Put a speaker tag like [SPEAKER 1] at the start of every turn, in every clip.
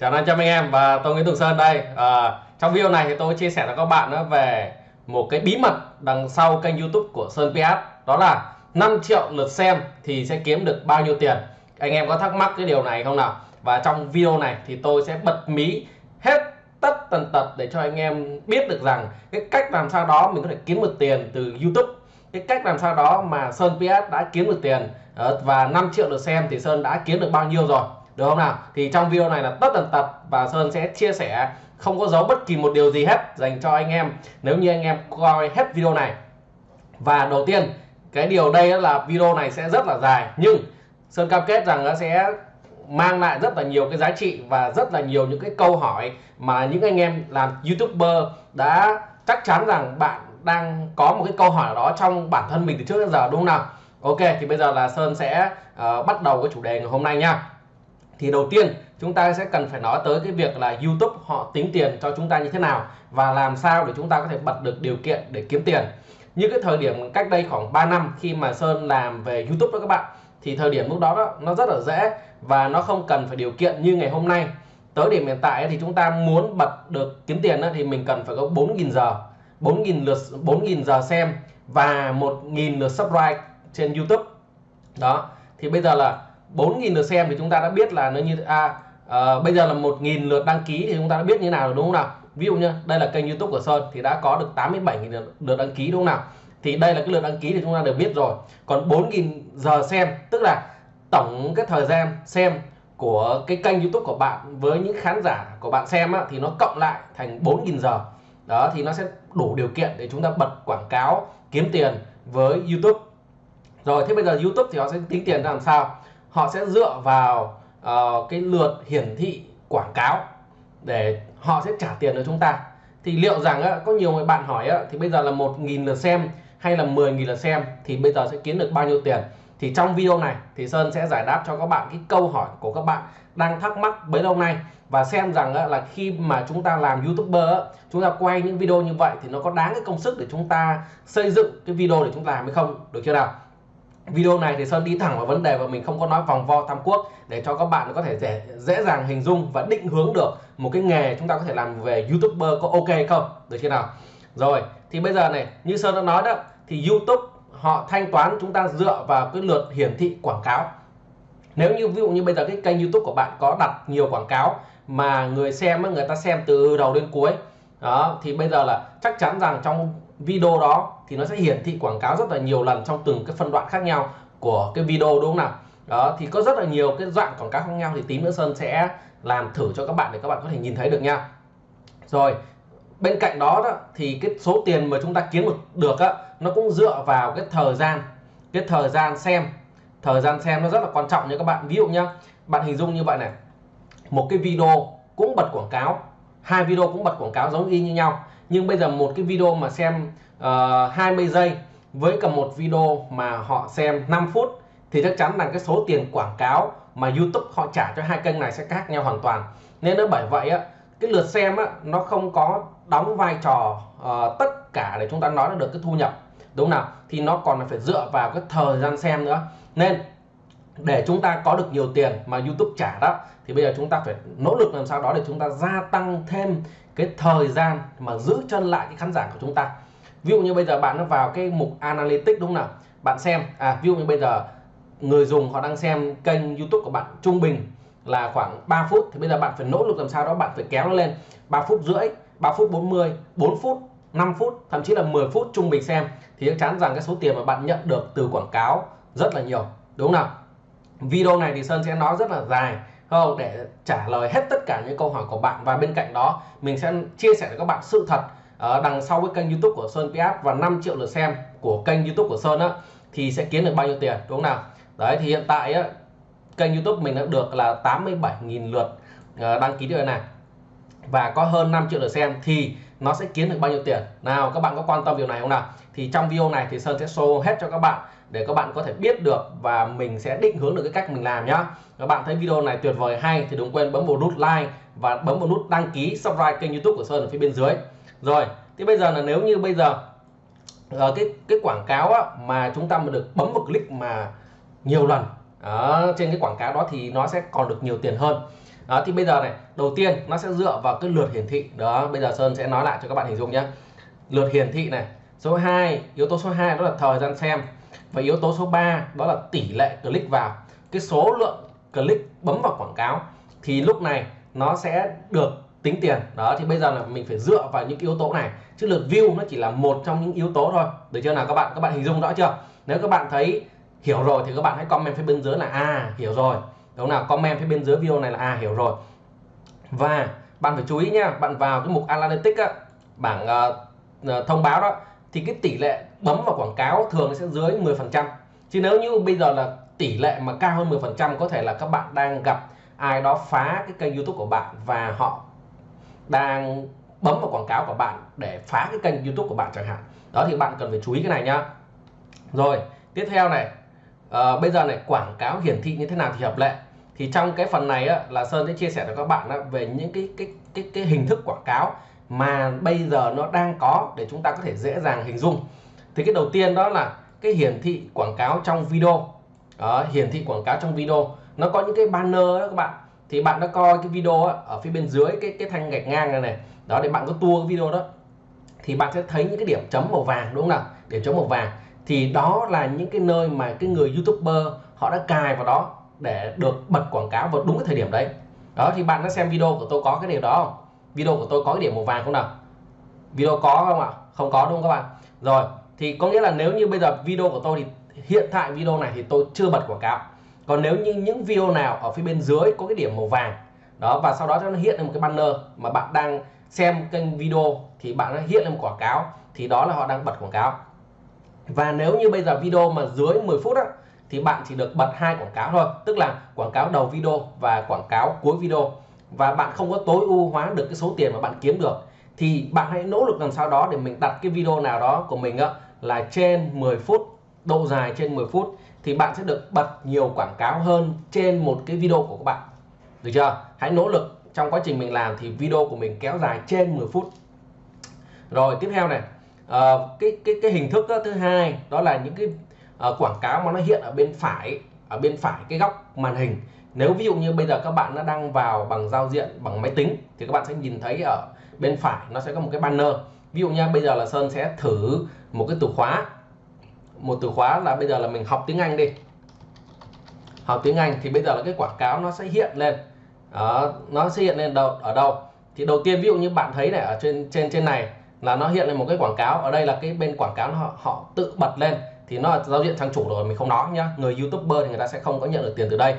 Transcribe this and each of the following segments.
[SPEAKER 1] Chào anh chào anh em và tôi Nguyễn Tùng Sơn đây. À, trong video này thì tôi chia sẻ cho các bạn về một cái bí mật đằng sau kênh YouTube của Sơn PS. Đó là 5 triệu lượt xem thì sẽ kiếm được bao nhiêu tiền. Anh em có thắc mắc cái điều này không nào? Và trong video này thì tôi sẽ bật mí hết tất tần tật để cho anh em biết được rằng cái cách làm sao đó mình có thể kiếm được tiền từ YouTube. Cái cách làm sao đó mà Sơn PS đã kiếm được tiền ờ, và 5 triệu lượt xem thì Sơn đã kiếm được bao nhiêu rồi được không nào? Thì trong video này là tất tần tật và Sơn sẽ chia sẻ không có giấu bất kỳ một điều gì hết dành cho anh em nếu như anh em coi hết video này. Và đầu tiên cái điều đây là video này sẽ rất là dài nhưng Sơn cam kết rằng nó sẽ mang lại rất là nhiều cái giá trị và rất là nhiều những cái câu hỏi mà những anh em làm youtuber đã chắc chắn rằng bạn đang có một cái câu hỏi đó trong bản thân mình từ trước đến giờ đúng không nào? Ok thì bây giờ là Sơn sẽ uh, bắt đầu cái chủ đề ngày hôm nay nha thì đầu tiên chúng ta sẽ cần phải nói tới cái việc là YouTube họ tính tiền cho chúng ta như thế nào và làm sao để chúng ta có thể bật được điều kiện để kiếm tiền. Như cái thời điểm cách đây khoảng 3 năm khi mà Sơn làm về YouTube đó các bạn thì thời điểm lúc đó, đó nó rất là dễ và nó không cần phải điều kiện như ngày hôm nay. Tới điểm hiện tại thì chúng ta muốn bật được kiếm tiền đó, thì mình cần phải có 4.000 giờ 4.000 lượt 4.000 giờ xem và 1.000 lượt subscribe trên YouTube. Đó thì bây giờ là 4.000 lượt xem thì chúng ta đã biết là nó như à, à bây giờ là 1.000 lượt đăng ký thì chúng ta đã biết như nào rồi đúng không nào? Ví dụ như đây là kênh YouTube của Sơn thì đã có được 87.000 lượt đăng ký đúng không nào? Thì đây là cái lượt đăng ký thì chúng ta đều biết rồi. Còn 4.000 giờ xem tức là tổng cái thời gian xem của cái kênh YouTube của bạn với những khán giả của bạn xem á, thì nó cộng lại thành 4.000 giờ. Đó thì nó sẽ đủ điều kiện để chúng ta bật quảng cáo kiếm tiền với YouTube. Rồi thế bây giờ YouTube thì họ sẽ tính tiền ra làm sao? Họ sẽ dựa vào uh, cái lượt hiển thị quảng cáo để họ sẽ trả tiền cho chúng ta. Thì liệu rằng á, có nhiều người bạn hỏi á, thì bây giờ là 1.000 lượt xem hay là 10.000 lượt xem thì bây giờ sẽ kiếm được bao nhiêu tiền? Thì trong video này thì Sơn sẽ giải đáp cho các bạn cái câu hỏi của các bạn đang thắc mắc bấy lâu nay. Và xem rằng á, là khi mà chúng ta làm youtuber á, chúng ta quay những video như vậy thì nó có đáng cái công sức để chúng ta xây dựng cái video để chúng ta làm hay không? Được chưa nào? Video này thì Sơn đi thẳng vào vấn đề và mình không có nói vòng vo tam quốc để cho các bạn có thể dễ, dễ dàng hình dung và định hướng được một cái nghề chúng ta có thể làm về youtuber có ok không? Được chưa nào? Rồi thì bây giờ này như Sơn đã nói đó thì YouTube họ thanh toán chúng ta dựa vào cái lượt hiển thị quảng cáo. Nếu như ví dụ như bây giờ cái kênh YouTube của bạn có đặt nhiều quảng cáo mà người xem người ta xem từ đầu đến cuối đó thì bây giờ là chắc chắn rằng trong video đó thì nó sẽ hiển thị quảng cáo rất là nhiều lần trong từng cái phân đoạn khác nhau của cái video đúng không nào? Đó thì có rất là nhiều cái dạng quảng cáo khác nhau thì tí nữa Sơn sẽ làm thử cho các bạn để các bạn có thể nhìn thấy được nha. Rồi bên cạnh đó, đó thì cái số tiền mà chúng ta kiếm được được á nó cũng dựa vào cái thời gian cái thời gian xem. Thời gian xem nó rất là quan trọng nha các bạn. Ví dụ nhá bạn hình dung như vậy này một cái video cũng bật quảng cáo hai video cũng bật quảng cáo giống y như nhau nhưng bây giờ một cái video mà xem ờ, uh, 20 giây với cả một video mà họ xem 5 phút thì chắc chắn là cái số tiền quảng cáo mà YouTube họ trả cho hai kênh này sẽ khác nhau hoàn toàn. Nên nó bởi vậy á cái lượt xem á nó không có đóng vai trò uh, tất cả để chúng ta nói được cái thu nhập. Đúng nào? Thì nó còn phải dựa vào cái thời gian xem nữa. Nên để chúng ta có được nhiều tiền mà YouTube trả đó, thì bây giờ chúng ta phải nỗ lực làm sao đó để chúng ta gia tăng thêm cái thời gian mà giữ chân lại cái khán giả của chúng ta. Ví dụ như bây giờ bạn nó vào cái mục analytics đúng không nào? Bạn xem à ví dụ như bây giờ người dùng họ đang xem kênh YouTube của bạn trung bình là khoảng 3 phút, thì bây giờ bạn phải nỗ lực làm sao đó, bạn phải kéo nó lên 3 phút rưỡi 3 phút 40 4 phút 5 phút, thậm chí là 10 phút trung bình xem, thì chắc chắn rằng cái số tiền mà bạn nhận được từ quảng cáo rất là nhiều, đúng không nào? Video này thì Sơn sẽ nói rất là dài không để trả lời hết tất cả những câu hỏi của bạn. Và bên cạnh đó, mình sẽ chia sẻ với các bạn sự thật ở đằng sau cái kênh YouTube của Sơn PS và 5 triệu lượt xem của kênh YouTube của Sơn á, thì sẽ kiếm được bao nhiêu tiền, đúng không nào? Đấy, thì hiện tại á, kênh YouTube mình đã được là 87.000 lượt ờ, đăng ký điều này. Và có hơn 5 triệu lượt xem thì nó sẽ kiếm được bao nhiêu tiền? Nào, các bạn có quan tâm điều này không nào? Thì trong video này thì Sơn sẽ show hết cho các bạn để các bạn có thể biết được và mình sẽ định hướng được cái cách mình làm nhá. Các bạn thấy video này tuyệt vời hay thì đừng quên bấm vào nút like và bấm vào nút đăng ký subscribe kênh youtube của Sơn ở phía bên dưới. Rồi thì bây giờ là nếu như bây giờ ở cái cái quảng cáo á, mà chúng ta mà được bấm một click mà nhiều lần ở trên cái quảng cáo đó thì nó sẽ còn được nhiều tiền hơn. Đó thì bây giờ này đầu tiên nó sẽ dựa vào cái lượt hiển thị. Đó bây giờ Sơn sẽ nói lại cho các bạn hình dung nhé lượt hiển thị này số 2 yếu tố số 2 đó là thời gian xem và yếu tố số 3 đó là tỷ lệ click vào. Cái số lượng click bấm vào quảng cáo thì lúc này nó sẽ được tính tiền. Đó thì bây giờ là mình phải dựa vào những yếu tố này. Chứ lượt view nó chỉ là một trong những yếu tố thôi. Được chưa nào các bạn? Các bạn hình dung rõ chưa? Nếu các bạn thấy hiểu rồi thì các bạn hãy comment phía bên dưới là à hiểu rồi. Đúng nào? Comment phía bên dưới video này là à hiểu rồi. Và bạn phải chú ý nha bạn vào cái mục analytics á, bảng uh, thông báo đó thì cái tỷ lệ bấm vào quảng cáo thường sẽ dưới 10% chứ nếu như bây giờ là tỷ lệ mà cao hơn 10% có thể là các bạn đang gặp ai đó phá cái kênh YouTube của bạn và họ đang bấm vào quảng cáo của bạn để phá cái kênh YouTube của bạn chẳng hạn. Đó thì bạn cần phải chú ý cái này nhá. Rồi tiếp theo này. À, bây giờ này quảng cáo hiển thị như thế nào thì hợp lệ. Thì trong cái phần này á, là Sơn sẽ chia sẻ cho các bạn á, về những cái cái cái cái hình thức quảng cáo mà bây giờ nó đang có để chúng ta có thể dễ dàng hình dung. Thì cái đầu tiên đó là cái hiển thị quảng cáo trong video. Đó, hiển thị quảng cáo trong video. Nó có những cái banner đó các bạn. Thì bạn đã coi cái video đó, ở phía bên dưới cái cái thanh gạch ngang này này. Đó để bạn có tua cái video đó. Thì bạn sẽ thấy những cái điểm chấm màu vàng đúng không nào? Điểm chấm màu vàng. Thì đó là những cái nơi mà cái người youtuber họ đã cài vào đó để được bật quảng cáo vào đúng cái thời điểm đấy. Đó thì bạn đã xem video của tôi có cái điều đó không? Video của tôi có cái điểm màu vàng không nào? Video có không ạ? Không có đúng không các bạn? Rồi thì có nghĩa là nếu như bây giờ video của tôi thì hiện tại video này thì tôi chưa bật quảng cáo. Còn nếu như những video nào ở phía bên dưới có cái điểm màu vàng đó và sau đó nó hiện lên một cái banner mà bạn đang xem kênh video thì bạn nó hiện lên một quảng cáo thì đó là họ đang bật quảng cáo. Và nếu như bây giờ video mà dưới 10 phút á, thì bạn chỉ được bật hai quảng cáo thôi tức là quảng cáo đầu video và quảng cáo cuối video và bạn không có tối ưu hóa được cái số tiền mà bạn kiếm được thì bạn hãy nỗ lực làm sao đó để mình đặt cái video nào đó của mình á, là trên 10 phút độ dài trên 10 phút thì bạn sẽ được bật nhiều quảng cáo hơn trên một cái video của các bạn. Được chưa? Hãy nỗ lực trong quá trình mình làm thì video của mình kéo dài trên 10 phút. Rồi tiếp theo này uh, cái cái cái hình thức đó, thứ hai đó là những cái uh, quảng cáo mà nó hiện ở bên phải ở bên phải cái góc màn hình nếu ví dụ như bây giờ các bạn đã đăng vào bằng giao diện bằng máy tính thì các bạn sẽ nhìn thấy ở bên phải nó sẽ có một cái banner. Ví dụ nha, bây giờ là Sơn sẽ thử một cái từ khóa. Một từ khóa là bây giờ là mình học tiếng Anh đi. Học tiếng Anh thì bây giờ là cái quảng cáo nó sẽ hiện lên. Đó, nó sẽ hiện lên đâu ở đâu? Thì đầu tiên ví dụ như bạn thấy này ở trên trên trên này là nó hiện lên một cái quảng cáo. Ở đây là cái bên quảng cáo họ họ tự bật lên thì nó là giao diện trang chủ rồi mình không nói nhá. Người youtuber thì người ta sẽ không có nhận được tiền từ đây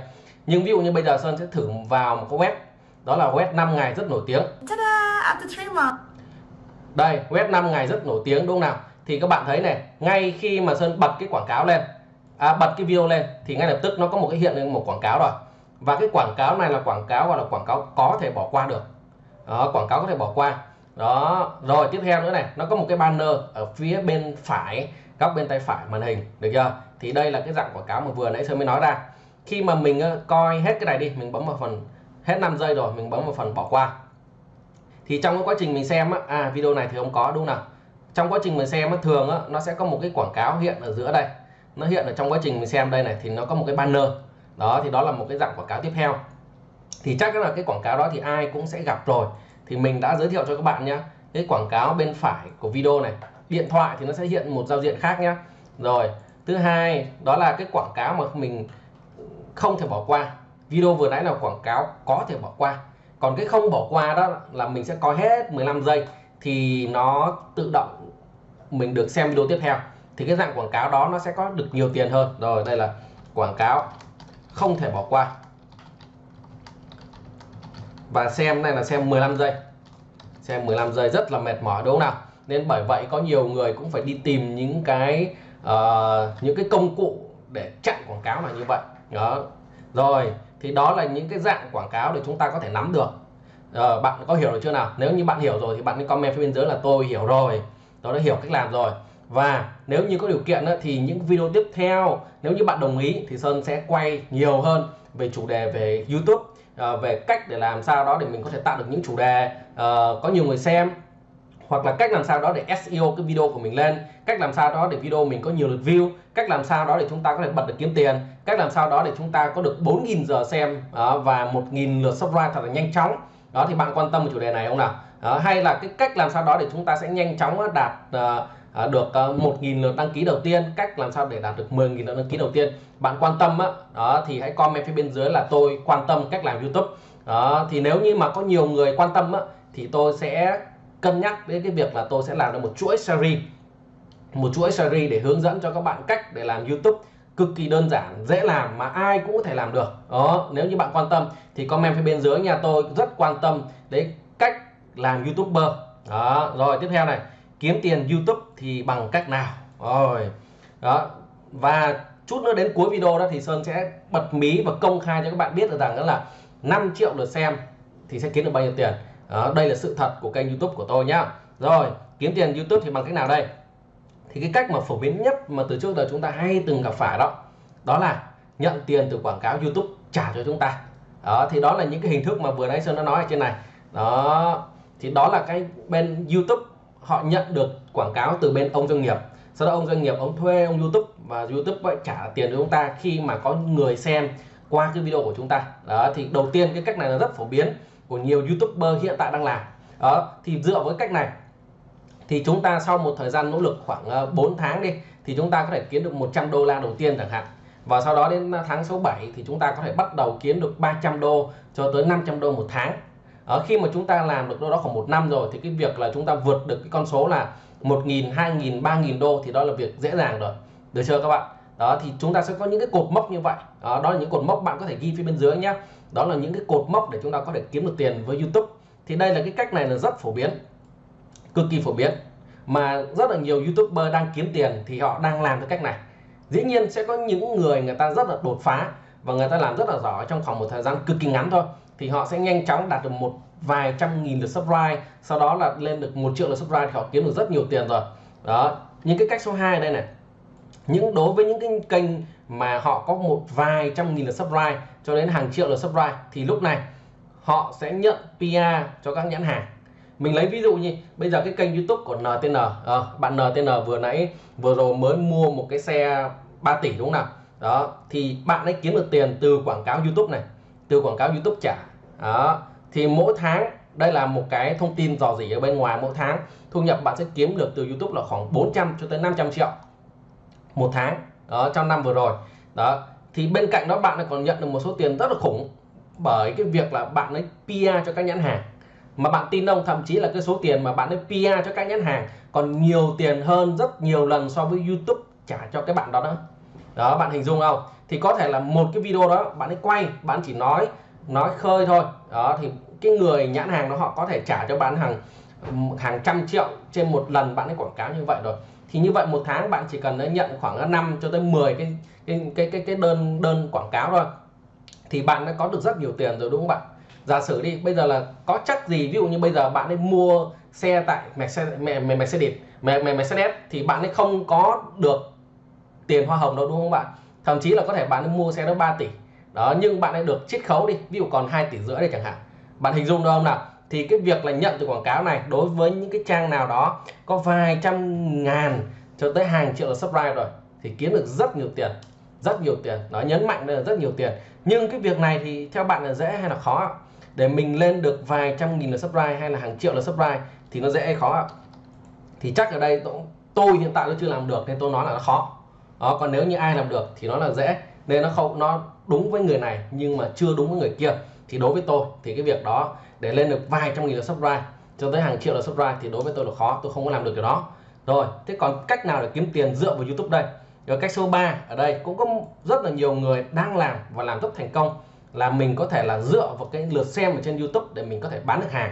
[SPEAKER 1] nhưng ví dụ như bây giờ Sơn sẽ thử vào một cái web đó là web 5 ngày rất nổi tiếng. Đây web 5 ngày rất nổi tiếng đúng không nào? Thì các bạn thấy này ngay khi mà Sơn bật cái quảng cáo lên à, bật cái video lên thì ngay lập tức nó có một cái hiện lên một quảng cáo rồi. Và cái quảng cáo này là quảng cáo gọi là quảng cáo có thể bỏ qua được. Đó, quảng cáo có thể bỏ qua. Đó rồi tiếp theo nữa này nó có một cái banner ở phía bên phải góc bên tay phải màn hình được chưa? Thì đây là cái dạng quảng cáo mà vừa nãy Sơn mới nói ra khi mà mình ờ, coi hết cái này đi mình bấm vào phần hết 5 giây rồi mình bấm vào phần bỏ qua. Thì trong cái quá trình mình xem á, à video này thì không có đúng nào? Trong quá trình mình xem á, thường á, nó sẽ có một cái quảng cáo hiện ở giữa đây. Nó hiện ở trong quá trình mình xem đây này thì nó có một cái banner. Đó thì đó là một cái dạng quảng cáo tiếp theo. Thì chắc là cái quảng cáo đó thì ai cũng sẽ gặp rồi. Thì mình đã giới thiệu cho các bạn nhé cái quảng cáo bên phải của video này. Điện thoại thì nó sẽ hiện một giao diện khác nhé rồi thứ hai đó là cái quảng cáo mà mình không thể bỏ qua. Video vừa nãy là quảng cáo có thể bỏ qua. Còn cái không bỏ qua đó là mình sẽ coi hết 15 giây thì nó tự động mình được xem video tiếp theo. Thì cái dạng quảng cáo đó nó sẽ có được nhiều tiền hơn. Rồi đây là quảng cáo không thể bỏ qua. Và xem này là xem 15 giây. Xem 15 giây rất là mệt mỏi đúng không nào? Nên bởi vậy có nhiều người cũng phải đi tìm những cái uh, những cái công cụ để chặn quảng cáo là như vậy đó. Rồi thì đó là những cái dạng quảng cáo để chúng ta có thể nắm được. Ờ, bạn có hiểu được chưa nào? Nếu như bạn hiểu rồi thì bạn nên comment phía bên dưới là tôi hiểu rồi. Tôi đã hiểu cách làm rồi. Và nếu như có điều kiện thì những video tiếp theo nếu như bạn đồng ý thì Sơn sẽ quay nhiều hơn về chủ đề về YouTube. Ờ, về cách để làm sao đó để mình có thể tạo được những chủ đề ờ, có nhiều người xem hoặc là cách làm sao đó để SEO cái video của mình lên cách làm sao đó để video mình có nhiều lượt view cách làm sao đó để chúng ta có thể bật được kiếm tiền cách làm sao đó để chúng ta có được 4.000 giờ xem ờ, và 1.000 lượt subscribe thật là nhanh chóng. Đó thì bạn quan tâm về chủ đề này không nào? Đó, hay là cái cách làm sao đó để chúng ta sẽ nhanh chóng đạt uh, được uh, 1.000 lượt đăng ký đầu tiên cách làm sao để đạt được 10.000 lượt đăng ký đầu tiên. Bạn quan tâm á đó thì hãy comment phía bên dưới là tôi quan tâm cách làm YouTube. Đó thì nếu như mà có nhiều người quan tâm á thì tôi sẽ cân nhắc đến cái việc là tôi sẽ làm được một chuỗi series. Một chuỗi series để hướng dẫn cho các bạn cách để làm YouTube cực kỳ đơn giản, dễ làm mà ai cũng có thể làm được. Đó, nếu như bạn quan tâm thì comment phía bên dưới nhà tôi rất quan tâm đến cách làm youtuber. Đó, rồi tiếp theo này, kiếm tiền youtube thì bằng cách nào? Rồi, đó, và chút nữa đến cuối video đó thì sơn sẽ bật mí và công khai cho các bạn biết được rằng đó là 5 triệu lượt xem thì sẽ kiếm được bao nhiêu tiền đó, đây là sự thật của kênh youtube của tôi nhá. Rồi kiếm tiền youtube thì bằng cách nào đây? Thì cái cách mà phổ biến nhất mà từ trước giờ chúng ta hay từng gặp phải đó đó là nhận tiền từ quảng cáo YouTube trả cho chúng ta. Đó thì đó là những cái hình thức mà vừa nãy Sơn đã nói ở trên này. Đó thì đó là cái bên YouTube họ nhận được quảng cáo từ bên ông doanh nghiệp. Sau đó ông doanh nghiệp ông thuê ông YouTube và YouTube vậy trả tiền cho chúng ta khi mà có người xem qua cái video của chúng ta. Đó thì đầu tiên cái cách này là rất phổ biến của nhiều YouTuber hiện tại đang làm. Đó thì dựa với cách này thì chúng ta sau một thời gian nỗ lực khoảng ờ, 4 tháng đi thì chúng ta có thể kiếm được 100 đô la đầu tiên chẳng hạn. Và sau đó đến ờ, tháng số 7 thì chúng ta có thể bắt đầu kiếm được 300 đô cho tới 500 đô một tháng. Ở khi mà chúng ta làm được đâu đó khoảng một năm rồi thì cái việc là chúng ta vượt được cái con số là 1.000 2.000 3.000 đô thì đó là việc dễ dàng rồi. Được chưa các bạn? Đó thì chúng ta sẽ có những cái cột mốc như vậy. Đó, đó là những cột mốc bạn có thể ghi phía bên dưới nhé đó là những cái cột mốc để chúng ta có thể kiếm được tiền với YouTube. Thì đây là cái cách này là rất phổ biến, cực kỳ phổ biến. Mà rất là nhiều youtuber đang kiếm tiền thì họ đang làm theo cách này. Dĩ nhiên sẽ có những người người ta rất là đột phá và người ta làm rất là giỏi trong khoảng một thời gian cực kỳ ngắn thôi. Thì họ sẽ nhanh chóng đạt được một vài trăm nghìn lượt subscribe, sau đó là lên được một triệu lượt subscribe thì họ kiếm được rất nhiều tiền rồi. Đó, những cái cách số 2 đây này. Những đối với những cái kênh mà họ có một vài trăm nghìn lượt subscribe cho đến hàng triệu lượt subscribe thì lúc này họ sẽ nhận PR cho các nhãn hàng. Mình lấy ví dụ như bây giờ cái kênh YouTube của NTN à, ờ, bạn NTN vừa nãy vừa rồi mới mua một cái xe 3 tỷ đúng không nào? Đó thì bạn ấy kiếm được tiền từ quảng cáo YouTube này từ quảng cáo YouTube trả. Đó thì mỗi tháng đây là một cái thông tin dò dỉ ở bên ngoài mỗi tháng thu nhập bạn sẽ kiếm được từ YouTube là khoảng 400 cho tới 500 triệu một tháng đó, trong năm vừa rồi. Đó, thì bên cạnh đó bạn còn nhận được một số tiền rất là khủng bởi cái việc là bạn ấy PR cho các nhãn hàng. Mà bạn tin ông thậm chí là cái số tiền mà bạn ấy PR cho các nhãn hàng còn nhiều tiền hơn rất nhiều lần so với YouTube trả cho cái bạn đó đó. Đó, bạn hình dung không? Thì có thể là một cái video đó bạn ấy quay, bạn chỉ nói nói khơi thôi. Đó, thì cái người nhãn hàng đó họ có thể trả cho bạn hàng hàng trăm triệu trên một lần bạn ấy quảng cáo như vậy rồi thì như vậy một tháng bạn chỉ cần nhận khoảng 5 cho tới 10 cái cái cái cái, cái đơn đơn quảng cáo thôi. Thì bạn đã có được rất nhiều tiền rồi đúng không bạn? Giả sử đi bây giờ là có chắc gì ví dụ như bây giờ bạn ấy mua xe tại Mercedes Mercedes Mercedes thì bạn ấy không có được tiền hoa hồng đâu đúng không bạn? Thậm chí là có thể bạn ấy mua xe đó 3 tỷ. Đó nhưng bạn ấy được chiết khấu đi ví dụ còn 2 tỷ rưỡi đây chẳng hạn. Bạn hình dung được không nào? Thì cái việc là nhận từ quảng cáo này đối với những cái trang nào đó có vài trăm ngàn cho tới hàng triệu là subscribe rồi thì kiếm được rất nhiều tiền, rất nhiều tiền. Nó nhấn mạnh là rất nhiều tiền. Nhưng cái việc này thì theo bạn là dễ hay là khó để mình lên được vài trăm nghìn là subscribe hay là hàng triệu là subscribe thì nó dễ hay khó thì chắc ở đây tôi hiện tại tôi chưa làm được nên tôi nói là nó khó. Đó, còn nếu như ai làm được thì nó là dễ. Nên nó không, nó đúng với người này nhưng mà chưa đúng với người kia. Thì đối với tôi thì cái việc đó để lên được vài trăm nghìn là subscribe. Cho tới hàng triệu là subscribe thì đối với tôi là khó tôi không có làm được điều đó. Rồi thế còn cách nào để kiếm tiền dựa vào YouTube đây? Rồi cách số 3 ở đây cũng có rất là nhiều người đang làm và làm rất thành công là mình có thể là dựa vào cái lượt xem ở trên YouTube để mình có thể bán được hàng.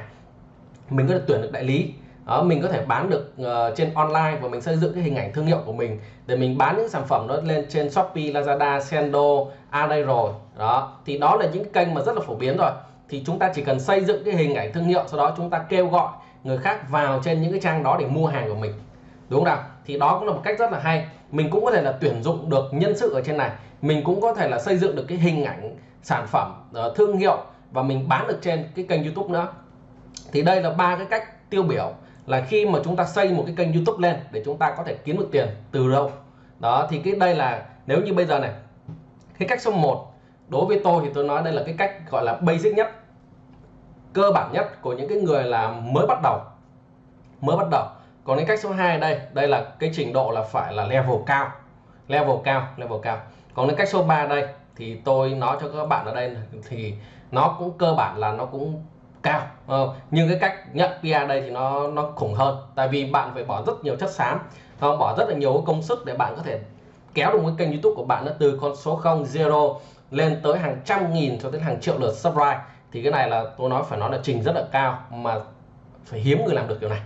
[SPEAKER 1] Mình có thể tuyển được đại lý. Đó, mình có thể bán được uh, trên online và mình xây dựng cái hình ảnh thương hiệu của mình để mình bán những sản phẩm đó lên trên Shopee, Lazada, Sendo, a đây rồi. Đó thì đó là những kênh mà rất là phổ biến rồi thì chúng ta chỉ cần xây dựng cái hình ảnh thương hiệu, sau đó chúng ta kêu gọi người khác vào trên những cái trang đó để mua hàng của mình. Đúng không nào? Thì đó cũng là một cách rất là hay. Mình cũng có thể là tuyển dụng được nhân sự ở trên này. Mình cũng có thể là xây dựng được cái hình ảnh sản phẩm ờ, thương hiệu và mình bán được trên cái kênh YouTube nữa. Thì đây là ba cái cách tiêu biểu là khi mà chúng ta xây một cái kênh YouTube lên để chúng ta có thể kiếm được tiền từ đâu. Đó, thì cái đây là, nếu như bây giờ này, cái cách số 1 đối với tôi thì tôi nói đây là cái cách gọi là basic nhất cơ bản nhất của những cái người là mới bắt đầu. Mới bắt đầu. Còn cái cách số 2 đây đây là cái trình độ là phải là level cao. Level cao level cao. Còn cái cách số 3 đây thì tôi nói cho các bạn ở đây thì nó cũng cơ bản là nó cũng cao. Ờ, nhưng cái cách nhận PR đây thì nó nó khủng hơn. Tại vì bạn phải bỏ rất nhiều chất xám nó bỏ rất là nhiều công sức để bạn có thể kéo được cái kênh YouTube của bạn nó từ con số 0 zero lên tới hàng trăm nghìn cho đến hàng triệu lượt subscribe. Thì cái này là tôi nói phải nói là trình rất là cao mà phải hiếm người làm được điều này.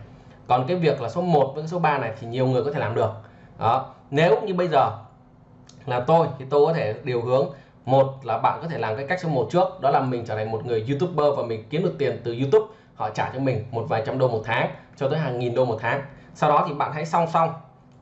[SPEAKER 1] Còn cái việc là số 1 với số 3 này thì nhiều người có thể làm được. Đó. Nếu như bây giờ là tôi thì tôi có thể điều hướng, một là bạn có thể làm cái cách số 1 trước, đó là mình trở thành một người youtuber và mình kiếm được tiền từ youtube, họ trả cho mình một vài trăm đô một tháng cho tới hàng nghìn đô một tháng. Sau đó thì bạn hãy song song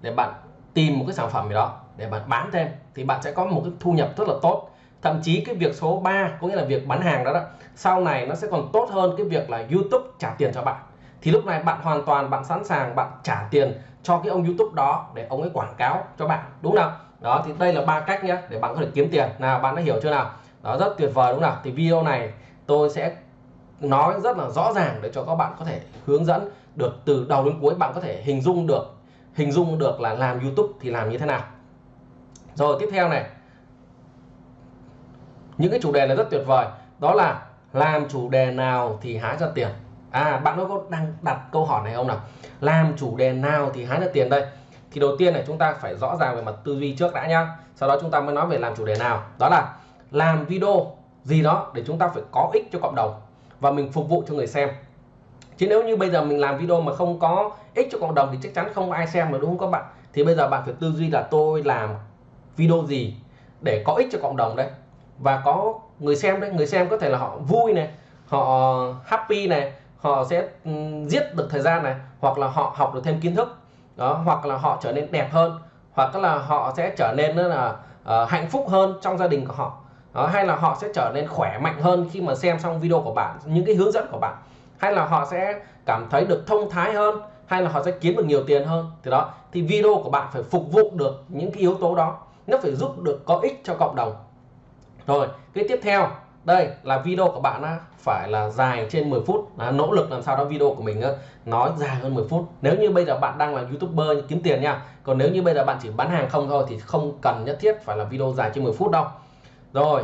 [SPEAKER 1] để bạn tìm một cái sản phẩm gì đó để bạn bán thêm, thì bạn sẽ có một cái thu nhập rất là tốt thậm chí cái việc số 3 có nghĩa là việc bán hàng đó đó, sau này nó sẽ còn tốt hơn cái việc là YouTube trả tiền cho bạn. Thì lúc này bạn hoàn toàn, bạn sẵn sàng, bạn trả tiền cho cái ông YouTube đó để ông ấy quảng cáo cho bạn, đúng không đó, thì đây là ba cách nhé để bạn có thể kiếm tiền. Nào, bạn đã hiểu chưa nào? Đó, rất tuyệt vời, đúng không nào? Thì video này tôi sẽ nói rất là rõ ràng để cho các bạn có thể hướng dẫn được từ đầu đến cuối. Bạn có thể hình dung được, hình dung được là làm YouTube thì làm như thế nào. Rồi, tiếp theo này những cái chủ đề này rất tuyệt vời. Đó là làm chủ đề nào thì hái ra tiền. À bạn có đang đặt câu hỏi này không nào? Làm chủ đề nào thì hái ra tiền đây? Thì đầu tiên này, chúng ta phải rõ ràng về mặt tư duy trước đã nhá. Sau đó chúng ta mới nói về làm chủ đề nào. Đó là làm video gì đó để chúng ta phải có ích cho cộng đồng và mình phục vụ cho người xem. Chứ nếu như bây giờ mình làm video mà không có ích cho cộng đồng thì chắc chắn không ai xem mà, đúng không các bạn? Thì bây giờ bạn phải tư duy là tôi làm video gì để có ích cho cộng đồng đây và có người xem đấy người xem có thể là họ vui này họ happy này họ sẽ ừ, giết được thời gian này hoặc là họ học được thêm kiến thức. Đó hoặc là họ trở nên đẹp hơn hoặc là họ sẽ trở nên là uh, hạnh phúc hơn trong gia đình của họ. Đó, hay là họ sẽ trở nên khỏe mạnh hơn khi mà xem xong video của bạn những cái hướng dẫn của bạn. Hay là họ sẽ cảm thấy được thông thái hơn hay là họ sẽ kiếm được nhiều tiền hơn. Thì đó thì video của bạn phải phục vụ được những cái yếu tố đó. Nó phải giúp được có ích cho cộng đồng rồi cái tiếp theo. Đây là video của bạn á, phải là dài trên 10 phút. Là nỗ lực làm sao đó video của mình á, nói dài hơn 10 phút. Nếu như bây giờ bạn đang là youtuber kiếm tiền nha. Còn nếu như bây giờ bạn chỉ bán hàng không thôi thì không cần nhất thiết phải là video dài trên 10 phút đâu. Rồi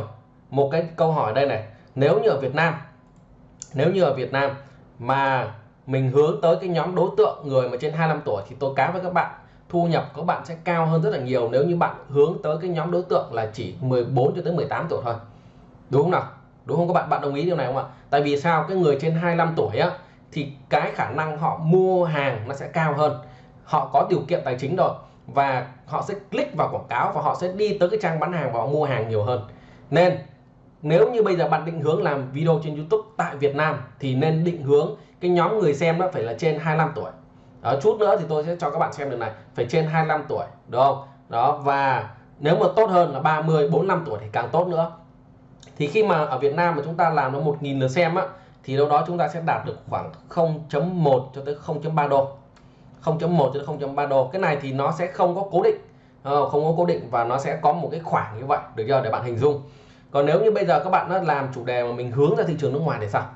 [SPEAKER 1] một cái câu hỏi đây này. Nếu như ở Việt Nam nếu như ở Việt Nam mà mình hướng tới cái nhóm đối tượng người mà trên 25 tuổi thì tôi cá với các bạn thu nhập của bạn sẽ cao hơn rất là nhiều nếu như bạn hướng tới cái nhóm đối tượng là chỉ 14 cho tới 18 tuổi thôi. Đúng không nào? Đúng không các bạn? Bạn đồng ý điều này không ạ? Tại vì sao? Cái người trên 25 tuổi á, thì cái khả năng họ mua hàng nó sẽ cao hơn. Họ có điều kiện tài chính rồi và họ sẽ click vào quảng cáo và họ sẽ đi tới cái trang bán hàng và họ mua hàng nhiều hơn. Nên, nếu như bây giờ bạn định hướng làm video trên YouTube tại Việt Nam thì nên định hướng cái nhóm người xem đó phải là trên 25 tuổi đó, chút nữa thì tôi sẽ cho các bạn xem được này. Phải trên 25 tuổi đúng không? Đó và nếu mà tốt hơn là 30 45 tuổi thì càng tốt nữa. Thì khi mà ở Việt Nam mà chúng ta làm nó 1.000 lượt xem á thì đâu đó chúng ta sẽ đạt được khoảng 0.1 cho tới 0.3 đô. 0.1 cho tới 0.3 đô. Cái này thì nó sẽ không có cố định không? Có cố định và nó sẽ có một cái khoảng như vậy được chưa? Để bạn hình dung. Còn nếu như bây giờ các bạn nó làm chủ đề mà mình hướng ra thị trường nước ngoài thì sao?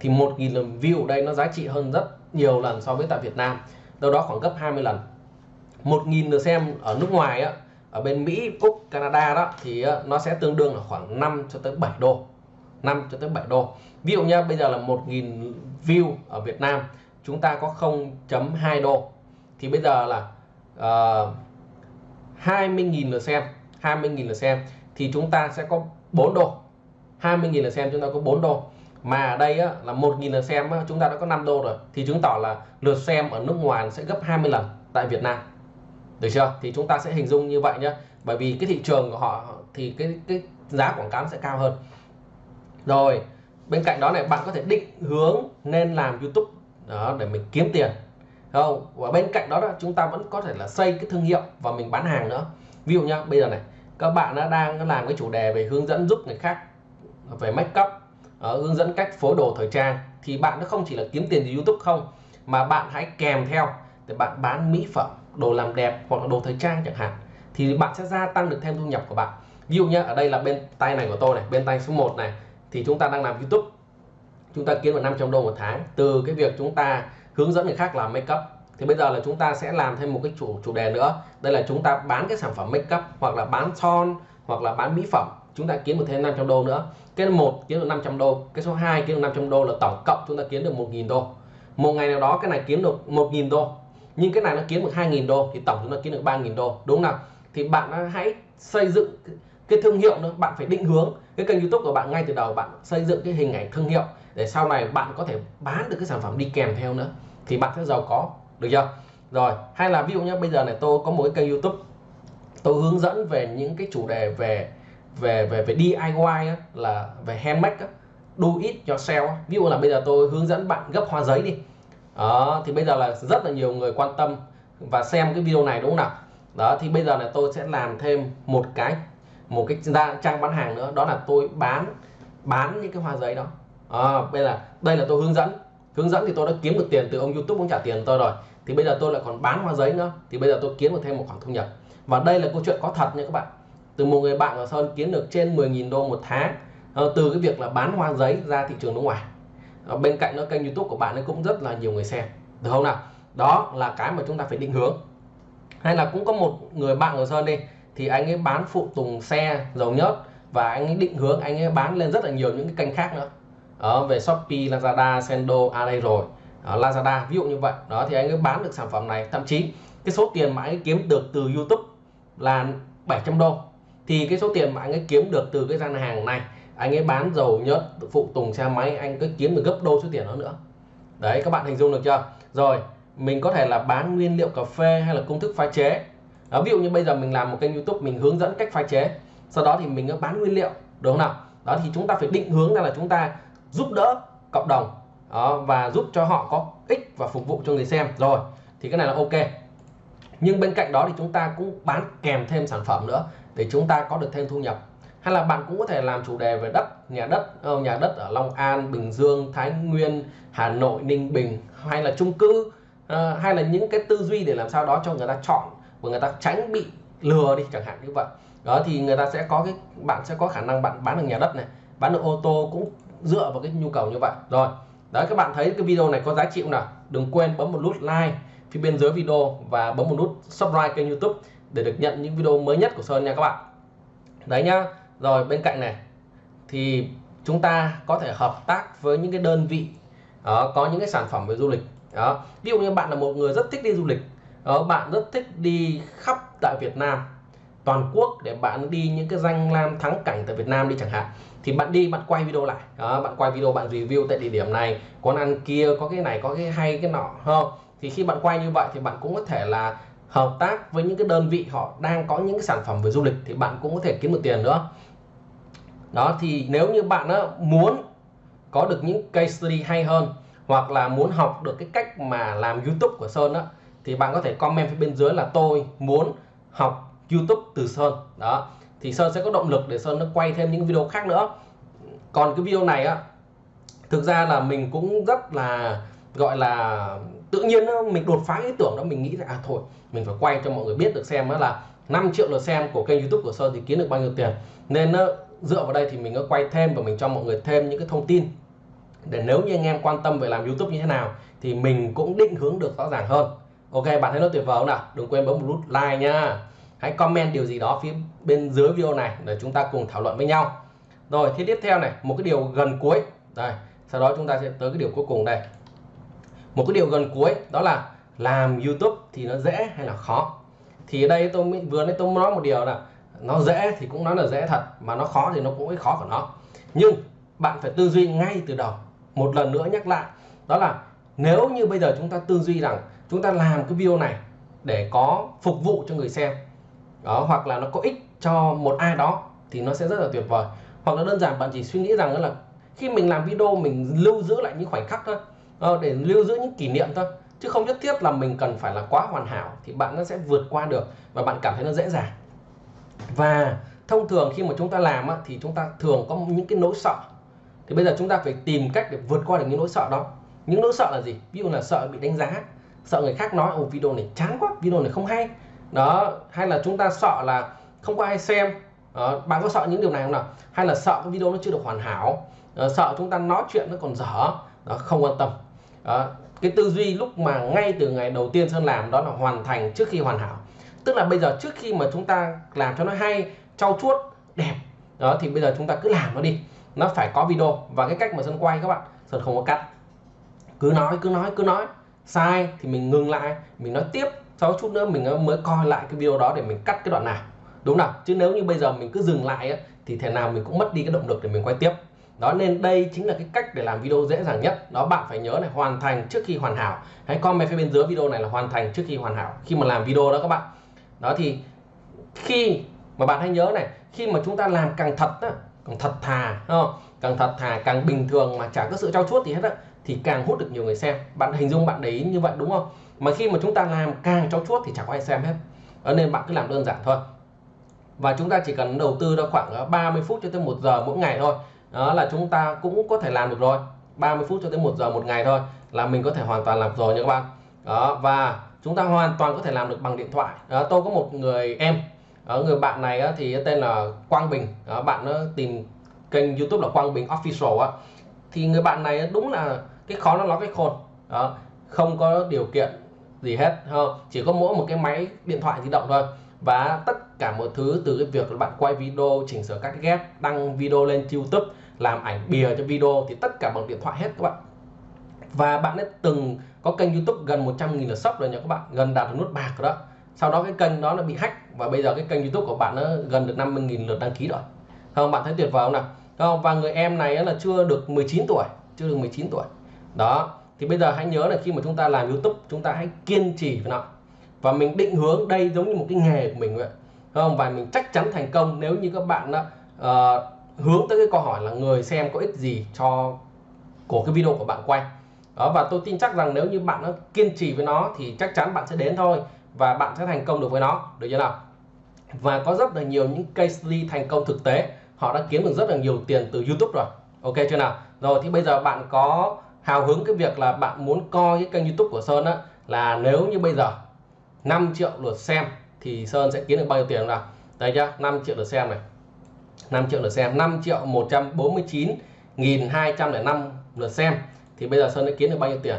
[SPEAKER 1] Thì 1.000 lần view ở đây nó giá trị hơn rất nhiều lần so với tại Việt Nam đâu đó khoảng gấp 20 lần. 1.000 lượt xem ở nước ngoài á ở bên Mỹ, Úc, Canada đó thì nó sẽ tương đương là khoảng 5 cho tới 7 đô. 5 cho tới 7 đô. Ví dụ nha bây giờ là 1.000 view ở Việt Nam chúng ta có 0.2 đô. Thì bây giờ là ờ, uh, 20.000 lượt xem 20.000 lượt xem thì chúng ta sẽ có 4 đô. 20.000 lượt xem chúng ta có 4 đô mà ở đây á, là 1.000 lượt xem á, chúng ta đã có 5 đô rồi. Thì chứng tỏ là lượt xem ở nước ngoài sẽ gấp 20 lần tại Việt Nam. Được chưa? Thì chúng ta sẽ hình dung như vậy nhé bởi vì cái thị trường của họ thì cái cái giá quảng cáo sẽ cao hơn. Rồi bên cạnh đó này bạn có thể định hướng nên làm YouTube đó để mình kiếm tiền. Không? Và bên cạnh đó, đó chúng ta vẫn có thể là xây cái thương hiệu và mình bán hàng nữa. Ví dụ nhá bây giờ này các bạn đã đang làm cái chủ đề về hướng dẫn giúp người khác về make up uh, hướng dẫn cách phối đồ thời trang. Thì bạn nó không chỉ là kiếm tiền từ YouTube không mà bạn hãy kèm theo để bạn bán mỹ phẩm đồ làm đẹp hoặc là đồ thời trang chẳng hạn. Thì bạn sẽ gia tăng được thêm thu nhập của bạn. Ví dụ nhé ở đây là bên tay này của tôi này bên tay số 1 này thì chúng ta đang làm YouTube. Chúng ta kiếm được 500 đô một tháng. Từ cái việc chúng ta hướng dẫn người khác làm make up thì bây giờ là chúng ta sẽ làm thêm một cái chủ chủ đề nữa. Đây là chúng ta bán cái sản phẩm make up hoặc là bán son hoặc là bán mỹ phẩm chúng ta kiếm được thêm 500 đô nữa. Cái một kiếm được 500 đô, cái số 2 kiếm được 500 đô là tổng cộng chúng ta kiếm được 1.000 đô. Một ngày nào đó cái này kiếm được 1.000 đô, nhưng cái này nó kiếm được 2.000 đô thì tổng chúng ta kiếm được 3.000 đô, đúng không nào? Thì bạn hãy xây dựng cái thương hiệu nữa, bạn phải định hướng cái kênh youtube của bạn ngay từ đầu, bạn xây dựng cái hình ảnh thương hiệu để sau này bạn có thể bán được cái sản phẩm đi kèm theo nữa thì bạn sẽ giàu có, được chưa? Rồi, hay là ví dụ nhé bây giờ này tôi có một cái kênh youtube, tôi hướng dẫn về những cái chủ đề về về về về DIY á, là về handmade á, do it yourself ví dụ là bây giờ tôi hướng dẫn bạn gấp hoa giấy đi. Đó thì bây giờ là rất là nhiều người quan tâm và xem cái video này đúng không nào? Đó thì bây giờ là tôi sẽ làm thêm một cái một cái trang bán hàng nữa đó là tôi bán bán những cái hoa giấy đó. À, bây giờ đây là tôi hướng dẫn. Hướng dẫn thì tôi đã kiếm được tiền từ ông YouTube cũng trả tiền tôi rồi. Thì bây giờ tôi lại còn bán hoa giấy nữa. Thì bây giờ tôi kiếm được thêm một khoản thu nhập. Và đây là câu chuyện có thật nha các bạn từ một người bạn ở Sơn kiếm được trên 10.000 đô một tháng. Ờ, từ cái việc là bán hoa giấy ra thị trường nước ngoài. Ờ, bên cạnh đó kênh YouTube của bạn ấy cũng rất là nhiều người xem. Được không nào? Đó là cái mà chúng ta phải định hướng. Hay là cũng có một người bạn ở Sơn đi thì anh ấy bán phụ tùng xe dầu nhớt và anh ấy định hướng anh ấy bán lên rất là nhiều những cái kênh khác nữa. Ở về Shopee, Lazada, Sendo, à đây rồi. Ở Lazada ví dụ như vậy. Đó thì anh ấy bán được sản phẩm này. Thậm chí cái số tiền mà anh ấy kiếm được từ YouTube là 700 đô thì cái số tiền mà anh ấy kiếm được từ cái gian hàng này anh ấy bán dầu nhớt phụ tùng xe máy anh cứ kiếm được gấp đôi số tiền đó nữa. Đấy các bạn hình dung được chưa? Rồi mình có thể là bán nguyên liệu cà phê hay là công thức pha chế. Đó, ví dụ như bây giờ mình làm một kênh youtube mình hướng dẫn cách pha chế. Sau đó thì mình bán nguyên liệu đúng không nào? Đó thì chúng ta phải định hướng ra là chúng ta giúp đỡ cộng đồng đó, và giúp cho họ có ích và phục vụ cho người xem. Rồi thì cái này là ok. Nhưng bên cạnh đó thì chúng ta cũng bán kèm thêm sản phẩm nữa để chúng ta có được thêm thu nhập. Hay là bạn cũng có thể làm chủ đề về đất, nhà đất ờ, nhà đất ở Long An, Bình Dương, Thái Nguyên, Hà Nội, Ninh Bình hay là chung cư ờ, hay là những cái tư duy để làm sao đó cho người ta chọn và người ta tránh bị lừa đi chẳng hạn như vậy. Đó, thì người ta sẽ có cái, bạn sẽ có khả năng bạn bán được nhà đất này, bán được ô tô cũng dựa vào cái nhu cầu như vậy. Rồi, đấy, các bạn thấy cái video này có giá trị không nào? Đừng quên bấm một nút like phía bên dưới video và bấm một nút subscribe kênh youtube để được nhận những video mới nhất của Sơn nha các bạn. Đấy nhá rồi bên cạnh này thì chúng ta có thể hợp tác với những cái đơn vị đó, có những cái sản phẩm về du lịch đó. Ví dụ như bạn là một người rất thích đi du lịch đó, bạn rất thích đi khắp tại Việt Nam toàn quốc để bạn đi những cái danh lam thắng cảnh tại Việt Nam đi chẳng hạn thì bạn đi bạn quay video lại đó, bạn quay video bạn review tại địa điểm này quán ăn kia có cái này có cái hay cái nọ không thì khi bạn quay như vậy thì bạn cũng có thể là hợp tác với những cái đơn vị họ đang có những cái sản phẩm về du lịch thì bạn cũng có thể kiếm được tiền nữa. Đó, thì nếu như bạn đó muốn có được những case study hay hơn hoặc là muốn học được cái cách mà làm YouTube của Sơn đó thì bạn có thể comment phía bên dưới là tôi muốn học YouTube từ Sơn. Đó, thì Sơn sẽ có động lực để Sơn nó quay thêm những video khác nữa. Còn cái video này á, thực ra là mình cũng rất là, gọi là tự nhiên mình đột phá ý tưởng đó, mình nghĩ là à thôi, mình phải quay cho mọi người biết được xem đó là 5 triệu lượt xem của kênh youtube của Sơn thì kiếm được bao nhiêu tiền. Nên dựa vào đây thì mình có quay thêm và mình cho mọi người thêm những cái thông tin. Để nếu như anh em quan tâm về làm youtube như thế nào thì mình cũng định hướng được rõ ràng hơn. Ok, bạn thấy nó tuyệt vời không nào? Đừng quên bấm một nút like nha. Hãy comment điều gì đó phía bên dưới video này để chúng ta cùng thảo luận với nhau. Rồi thì tiếp theo này, một cái điều gần cuối. Đây, sau đó chúng ta sẽ tới cái điều cuối cùng đây một cái điều gần cuối, đó là làm YouTube thì nó dễ hay là khó? Thì ở đây tôi vừa nãy tôi nói một điều là nó dễ thì cũng nói là dễ thật, mà nó khó thì nó cũng khó của nó. Nhưng bạn phải tư duy ngay từ đầu. Một lần nữa nhắc lại, đó là nếu như bây giờ chúng ta tư duy rằng chúng ta làm cái video này để có phục vụ cho người xem, đó, hoặc là nó có ích cho một ai đó thì nó sẽ rất là tuyệt vời. Hoặc là đơn giản bạn chỉ suy nghĩ rằng là khi mình làm video mình lưu giữ lại những khoảnh khắc thôi ờ, để lưu giữ những kỷ niệm thôi. Chứ không nhất thiết là mình cần phải là quá hoàn hảo thì bạn nó sẽ vượt qua được và bạn cảm thấy nó dễ dàng. Và thông thường khi mà chúng ta làm á, thì chúng ta thường có những cái nỗi sợ. Thì bây giờ chúng ta phải tìm cách để vượt qua được những nỗi sợ đó. Những nỗi sợ là gì? Ví dụ là sợ bị đánh giá sợ người khác nói ồ video này chán quá video này không hay. Đó hay là chúng ta sợ là không có ai xem. Đó, bạn có sợ những điều này không nào? Hay là sợ cái video nó chưa được hoàn hảo đó, sợ chúng ta nói chuyện nó còn dở. Đó không quan tâm đó, cái tư duy lúc mà ngay từ ngày đầu tiên sơn làm đó là hoàn thành trước khi hoàn hảo. Tức là bây giờ trước khi mà chúng ta làm cho nó hay trau chuốt đẹp đó thì bây giờ chúng ta cứ làm nó đi. Nó phải có video. Và cái cách mà sơn quay các bạn sơn không có cắt. Cứ nói cứ nói cứ nói. Sai thì mình ngừng lại mình nói tiếp sau chút nữa mình mới coi lại cái video đó để mình cắt cái đoạn nào. Đúng nào? Chứ nếu như bây giờ mình cứ dừng lại ấy, thì thể nào mình cũng mất đi cái động lực để mình quay tiếp đó nên đây chính là cái cách để làm video dễ dàng nhất. Đó bạn phải nhớ này hoàn thành trước khi hoàn hảo. Hãy comment phía bên dưới video này là hoàn thành trước khi hoàn hảo. Khi mà làm video đó các bạn. Đó thì khi mà bạn hãy nhớ này khi mà chúng ta làm càng thật á, càng thật thà không? càng thật thà càng bình thường mà chả có sự trao chuốt gì hết á thì càng hút được nhiều người xem. Bạn hình dung bạn để ý như vậy đúng không? Mà khi mà chúng ta làm càng trau chuốt thì chẳng có ai xem hết. Đó nên bạn cứ làm đơn giản thôi. Và chúng ta chỉ cần đầu tư ra khoảng ờ, 30 phút cho tới một giờ mỗi ngày thôi đó là chúng ta cũng có thể làm được rồi. 30 phút cho tới một giờ một ngày thôi là mình có thể hoàn toàn làm rồi nha các bạn. Đó và chúng ta hoàn toàn có thể làm được bằng điện thoại. Đó, tôi có một người em đó, người bạn này thì tên là Quang Bình. Đó, bạn nó tìm kênh YouTube là Quang Bình Official á. Thì người bạn này đúng là cái khó nó nói cái khôn. Đó không có điều kiện gì hết không chỉ có mỗi một cái máy điện thoại di động thôi. Và tất cả mọi thứ, từ cái việc là bạn quay video, chỉnh sửa cắt ghép, đăng video lên YouTube, làm ảnh bìa cho video thì tất cả bằng điện thoại hết các bạn. Và bạn đã từng có kênh YouTube gần 100.000 lượt sub rồi nha các bạn, gần đạt được nút bạc rồi đó. Sau đó cái kênh đó nó bị hack và bây giờ cái kênh YouTube của bạn nó gần được 50.000 lượt đăng ký rồi. Không bạn thấy tuyệt vời không nào? Không và người em này là chưa được 19 tuổi, chưa được 19 tuổi. Đó, thì bây giờ hãy nhớ là khi mà chúng ta làm YouTube, chúng ta hãy kiên trì với nó. Và mình định hướng đây giống như một cái nghề của mình vậy không? Và mình chắc chắn thành công nếu như các bạn đó, uh, ờ, hướng tới cái câu hỏi là người xem có ích gì cho của cái video của bạn quay. Đó và tôi tin chắc rằng nếu như bạn nó kiên trì với nó thì chắc chắn bạn sẽ đến thôi và bạn sẽ thành công được với nó. Được chưa nào? Và có rất là nhiều những case study thành công thực tế. Họ đã kiếm được rất là nhiều tiền từ YouTube rồi. Ok chưa nào? Rồi thì bây giờ bạn có hào hứng cái việc là bạn muốn coi cái kênh YouTube của Sơn á là nếu như bây giờ 5 triệu lượt xem thì Sơn sẽ kiếm được bao nhiêu tiền nào? Đây nhá 5 triệu lượt xem này. 5 triệu lượt xem 5 triệu 149 nghìn 205 lượt xem. Thì bây giờ Sơn sẽ kiếm được bao nhiêu tiền?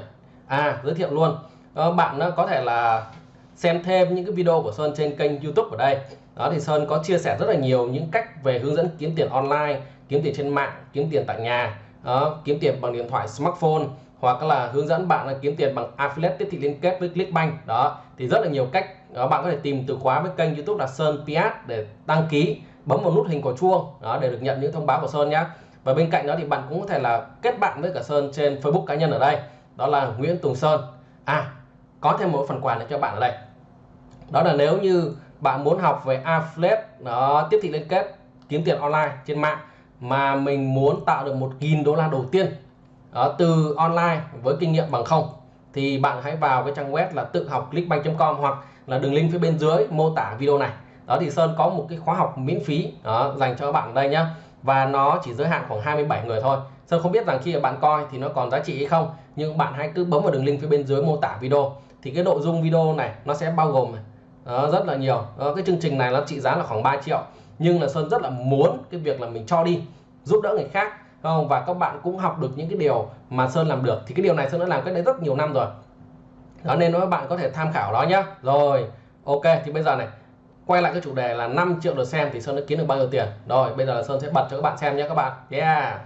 [SPEAKER 1] À giới thiệu luôn. Đó, bạn nó có thể là xem thêm những cái video của Sơn trên kênh YouTube ở đây. Đó thì Sơn có chia sẻ rất là nhiều những cách về hướng dẫn kiếm tiền online kiếm tiền trên mạng kiếm tiền tại nhà đó, kiếm tiền bằng điện thoại smartphone hoặc là hướng dẫn bạn là kiếm tiền bằng affiliate tiếp thị liên kết với Clickbank. Đó thì rất là nhiều cách đó, bạn có thể tìm từ khóa với kênh YouTube là Sơn Piat để đăng ký bấm vào nút hình quả chuông. Đó để được nhận những thông báo của Sơn nhé và bên cạnh đó thì bạn cũng có thể là kết bạn với cả Sơn trên Facebook cá nhân ở đây. Đó là Nguyễn Tùng Sơn. À có thêm một phần quà này cho bạn ở đây. Đó là nếu như bạn muốn học về affiliate đó tiếp thị liên kết kiếm tiền online trên mạng mà mình muốn tạo được 1.000 đô la đầu tiên đó, từ online với kinh nghiệm bằng không thì bạn hãy vào cái trang web là tự học clickbank.com hoặc là đường link phía bên dưới mô tả video này. Đó thì Sơn có một cái khóa học miễn phí đó, dành cho các bạn đây nhá. Và nó chỉ giới hạn khoảng 27 người thôi. Sơn không biết rằng khi bạn coi thì nó còn giá trị hay không nhưng bạn hãy cứ bấm vào đường link phía bên dưới mô tả video. Thì cái nội dung video này nó sẽ bao gồm đó, rất là nhiều. Đó, cái chương trình này nó trị giá là khoảng 3 triệu. Nhưng là Sơn rất là muốn cái việc là mình cho đi giúp đỡ người khác không và các bạn cũng học được những cái điều mà Sơn làm được. Thì cái điều này Sơn đã làm cách đây rất nhiều năm rồi. Đó nên các bạn có thể tham khảo đó nhá. Rồi ok thì bây giờ này quay lại cái chủ đề là 5 triệu lượt xem thì Sơn đã kiếm được bao nhiêu tiền? Rồi bây giờ là Sơn sẽ bật cho các bạn xem nhé các bạn. Yeah.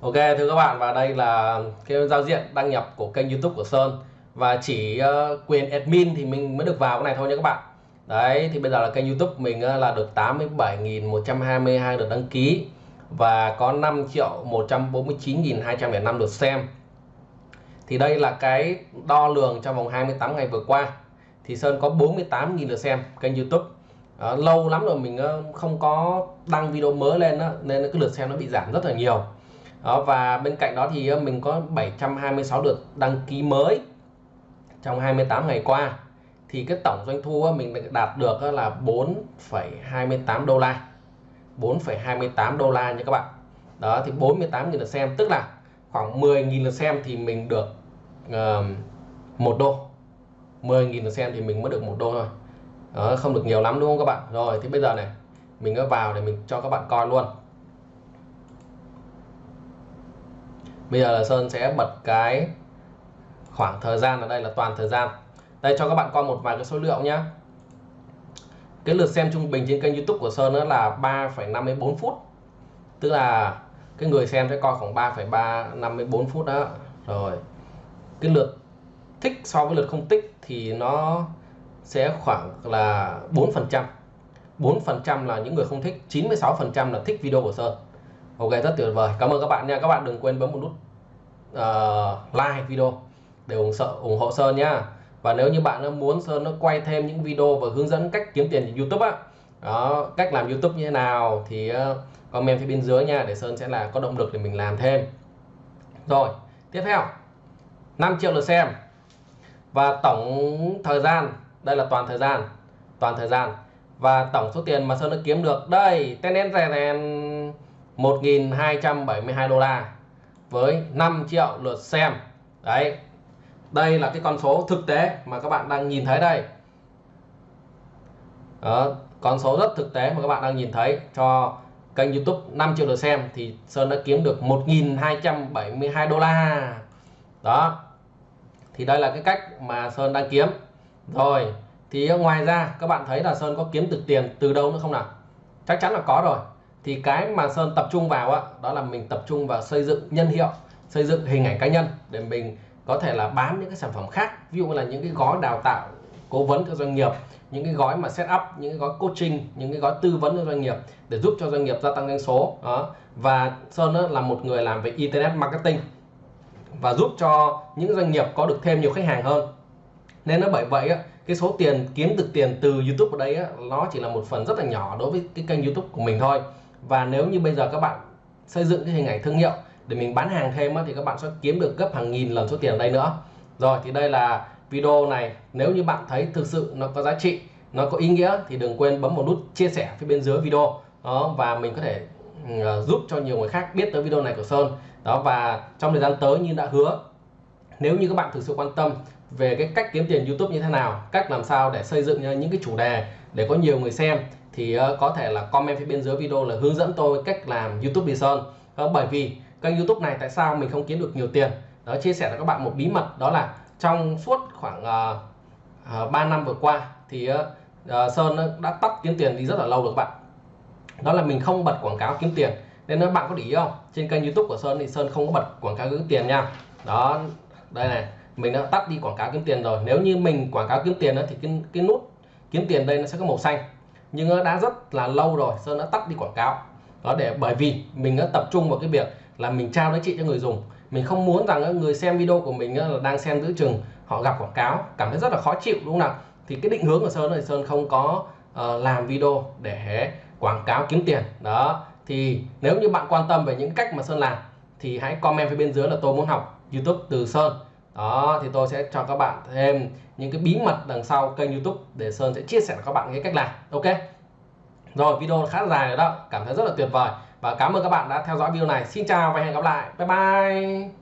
[SPEAKER 1] Ok thưa các bạn và đây là cái giao diện đăng nhập của kênh YouTube của Sơn. Và chỉ uh, quyền admin thì mình mới được vào cái này thôi nha các bạn. Đấy thì bây giờ là kênh YouTube mình uh, là được 87.122 lượt đăng ký và có 5 triệu 149.205 lượt xem. Thì đây là cái đo lường trong vòng 28 ngày vừa qua. Thì Sơn có 48.000 lượt xem kênh YouTube. À, lâu lắm rồi mình ờ, không có đăng video mới lên đó, nên cái lượt xem nó bị giảm rất là nhiều. Đó, và bên cạnh đó thì mình có 726 lượt đăng ký mới trong 28 ngày qua. Thì cái tổng doanh thu mình đạt được là 4,28 đô la. 4,28 đô la nha các bạn. Đó thì 48 000 lượt xem tức là khoảng 10.000 lượt xem thì mình được uh, một đô. 10.000 lượt xem thì mình mới được một đô thôi. Đó, không được nhiều lắm đúng không các bạn? Rồi thì bây giờ này mình có vào để mình cho các bạn coi luôn. Bây giờ là Sơn sẽ bật cái khoảng thời gian ở đây là toàn thời gian. Đây cho các bạn coi một vài cái số liệu nhé cái lượt xem trung bình trên kênh YouTube của Sơn đó là 3,54 phút. Tức là cái người xem sẽ coi khoảng 3,354 phút đó. Rồi cái lượt thích so với lượt không thích thì nó sẽ khoảng là 4 phần trăm. 4 phần trăm là những người không thích 96 phần trăm là thích video của Sơn. Ok rất tuyệt vời. Cảm ơn các bạn nha. Các bạn đừng quên bấm một nút uh, like video để ủng sợ, ủng hộ Sơn nhá và nếu như bạn muốn Sơn nó quay thêm những video và hướng dẫn cách kiếm tiền trên YouTube á, đó, cách làm YouTube như thế nào thì ờ, comment phía bên dưới nha, để Sơn sẽ là có động lực để mình làm thêm. Rồi, tiếp theo 5 triệu lượt xem. Và tổng thời gian, đây là toàn thời gian, toàn thời gian. Và tổng số tiền mà Sơn đã kiếm được, đây tên đen rè ten 1.272 đô la với 5 triệu lượt xem. Đấy đây là cái con số thực tế mà các bạn đang nhìn thấy đây. Đó, con số rất thực tế mà các bạn đang nhìn thấy cho kênh YouTube 5 triệu lượt xem thì Sơn đã kiếm được 1.272 đô la. Đó thì đây là cái cách mà Sơn đang kiếm. Rồi thì ngoài ra các bạn thấy là Sơn có kiếm được tiền từ đâu nữa không nào? Chắc chắn là có rồi. Thì cái mà Sơn tập trung vào đó là mình tập trung vào xây dựng nhân hiệu xây dựng hình ảnh cá nhân để mình có thể là bán những cái sản phẩm khác, ví dụ là những cái gói đào tạo cố vấn cho doanh nghiệp, những cái gói mà set up, những cái gói coaching, những cái gói tư vấn cho doanh nghiệp để giúp cho doanh nghiệp gia tăng doanh số. Đó. Và Sơn là một người làm về internet marketing và giúp cho những doanh nghiệp có được thêm nhiều khách hàng hơn. Nên nó bởi vậy cái số tiền, kiếm được tiền từ YouTube ở đây nó chỉ là một phần rất là nhỏ đối với cái kênh YouTube của mình thôi. Và nếu như bây giờ các bạn xây dựng cái hình ảnh thương hiệu để mình bán hàng thêm thì các bạn sẽ kiếm được gấp hàng nghìn lần số tiền ở đây nữa. Rồi, thì đây là video này. Nếu như bạn thấy thực sự nó có giá trị, nó có ý nghĩa thì đừng quên bấm một nút chia sẻ phía bên dưới video. Đó, và mình có thể ừ, à, giúp cho nhiều người khác biết tới video này của Sơn. Đó, và trong thời gian tới như đã hứa, nếu như các bạn thực sự quan tâm về cái cách kiếm tiền YouTube như thế nào, cách làm sao để xây dựng những cái chủ đề để có nhiều người xem, thì ờ, có thể là comment phía bên dưới video là hướng dẫn tôi cách làm YouTube đi Sơn. Ờ, bởi vì kênh YouTube này tại sao mình không kiếm được nhiều tiền? Đó chia sẻ với các bạn một bí mật đó là trong suốt khoảng uh, uh, 3 năm vừa qua thì uh, Sơn đã tắt kiếm tiền đi rất là lâu được các bạn. Đó là mình không bật quảng cáo kiếm tiền. Nên các bạn có để ý không trên kênh YouTube của Sơn thì Sơn không có bật quảng cáo kiếm tiền nha. Đó đây này mình đã tắt đi quảng cáo kiếm tiền rồi. Nếu như mình quảng cáo kiếm tiền thì cái, cái nút kiếm tiền đây nó sẽ có màu xanh. Nhưng nó đã rất là lâu rồi Sơn đã tắt đi quảng cáo. Đó để bởi vì mình đã tập trung vào cái việc là mình trao giá trị cho người dùng. Mình không muốn rằng người xem video của mình là đang xem giữ chừng họ gặp quảng cáo cảm thấy rất là khó chịu đúng không nào? Thì cái định hướng của Sơn thì Sơn không có uh, làm video để quảng cáo kiếm tiền. Đó thì nếu như bạn quan tâm về những cách mà Sơn làm thì hãy comment phía bên dưới là tôi muốn học YouTube từ Sơn. Đó thì tôi sẽ cho các bạn thêm những cái bí mật đằng sau kênh YouTube để Sơn sẽ chia sẻ với các bạn cái cách làm. Ok? Rồi video khá dài rồi đó cảm thấy rất là tuyệt vời và cảm ơn các bạn đã theo dõi video này. Xin chào và hẹn gặp lại. Bye bye.